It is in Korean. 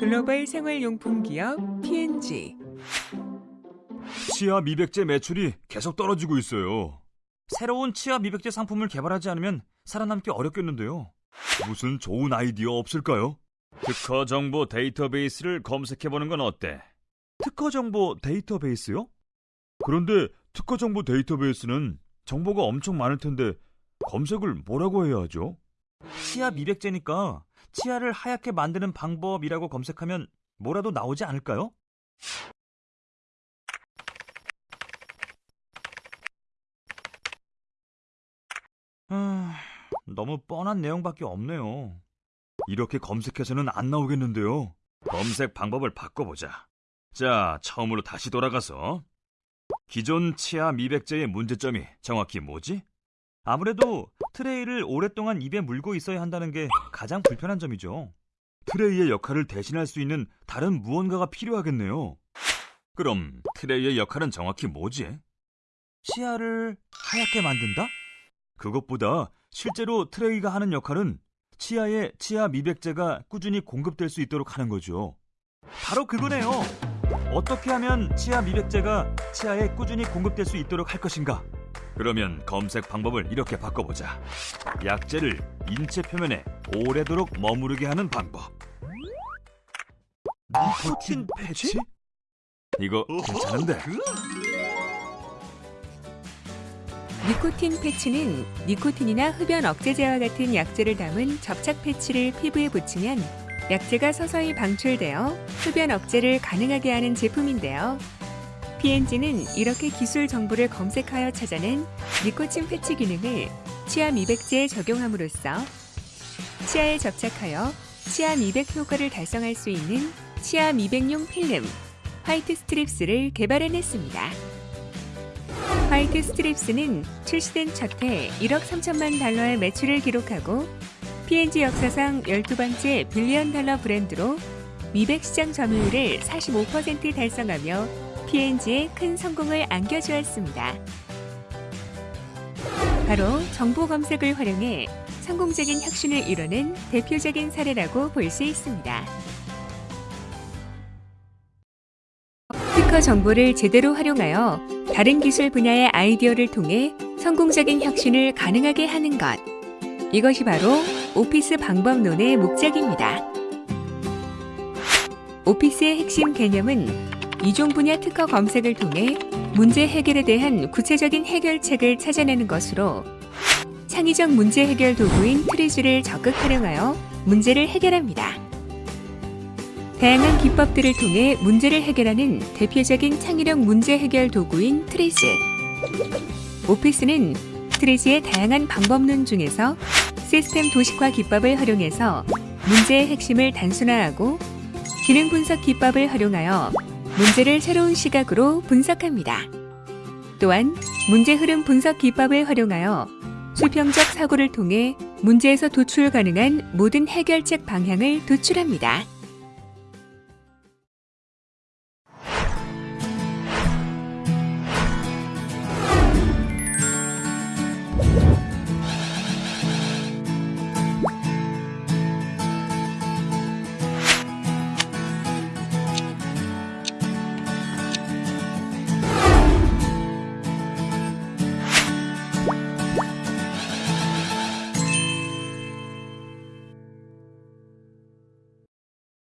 글로벌 생활용품 기업 P&G 치아 미백제 매출이 계속 떨어지고 있어요. 새로운 치아 미백제 상품을 개발하지 않으면 살아남기 어렵겠는데요. 무슨 좋은 아이디어 없을까요? 특허 정보 데이터베이스를 검색해보는 건 어때? 특허 정보 데이터베이스요? 그런데 특허 정보 데이터베이스는 정보가 엄청 많을 텐데 검색을 뭐라고 해야 하죠? 치아 미백제니까 치아를 하얗게 만드는 방법이라고 검색하면 뭐라도 나오지 않을까요? 아, 너무 뻔한 내용밖에 없네요. 이렇게 검색해서는 안 나오겠는데요. 검색 방법을 바꿔보자. 자, 처음으로 다시 돌아가서 기존 치아 미백제의 문제점이 정확히 뭐지? 아무래도 트레이를 오랫동안 입에 물고 있어야 한다는 게 가장 불편한 점이죠. 트레이의 역할을 대신할 수 있는 다른 무언가가 필요하겠네요. 그럼 트레이의 역할은 정확히 뭐지? 치아를 하얗게 만든다? 그것보다 실제로 트레이가 하는 역할은 치아에 치아 미백제가 꾸준히 공급될 수 있도록 하는 거죠. 바로 그거네요. 어떻게 하면 치아 미백제가 치아에 꾸준히 공급될 수 있도록 할 것인가? 그러면 검색 방법을 이렇게 바꿔보자. 약재를 인체 표면에 오래도록 머무르게 하는 방법. 니코틴 패치? 이거 괜찮은데? 니코틴 패치는 니코틴이나 흡연 억제제와 같은 약재를 담은 접착 패치를 피부에 붙이면 약재가 서서히 방출되어 흡연 억제를 가능하게 하는 제품인데요. P&G는 이렇게 기술 정보를 검색하여 찾아낸 니코틴 패치 기능을 치아 미백제에 적용함으로써 치아에 접착하여 치아 미백 효과를 달성할 수 있는 치아 미백용 필름 White Strips를 개발해냈습니다. White Strips는 출시된 첫 해 1억 3천만 달러의 매출을 기록하고 P&G 역사상 12번째 billion 달러 브랜드로 미백 시장 점유율을 45% 달성하며 P&G에 큰 성공을 안겨주었습니다. 바로 정보 검색을 활용해 성공적인 혁신을 이뤄낸 대표적인 사례라고 볼 수 있습니다. 특허 정보를 제대로 활용하여 다른 기술 분야의 아이디어를 통해 성공적인 혁신을 가능하게 하는 것. 이것이 바로 OPIS 방법론의 목적입니다. OPIS의 핵심 개념은 이종 분야 특허 검색을 통해 문제 해결에 대한 구체적인 해결책을 찾아내는 것으로 창의적 문제 해결 도구인 TRIZ를 적극 활용하여 문제를 해결합니다. 다양한 기법들을 통해 문제를 해결하는 대표적인 창의력 문제 해결 도구인 TRIZ. 오피스는 트리즈의 다양한 방법론 중에서 시스템 도식화 기법을 활용해서 문제의 핵심을 단순화하고 기능 분석 기법을 활용하여 문제를 새로운 시각으로 분석합니다. 또한 문제 흐름 분석 기법을 활용하여 수평적 사고를 통해 문제에서 도출 가능한 모든 해결책 방향을 도출합니다.